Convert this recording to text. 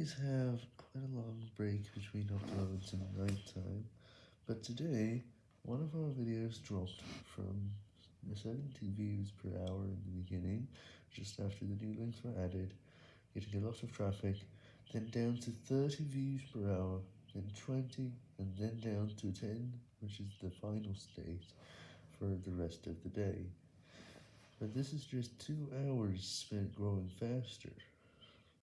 always have quite a long break between uploads and nighttime, but today, one of our videos dropped from 70 views per hour in the beginning, just after the new links were added, getting a lot of traffic, then down to 30 views per hour, then 20, and then down to 10, which is the final state for the rest of the day. But this is just 2 hours spent growing faster.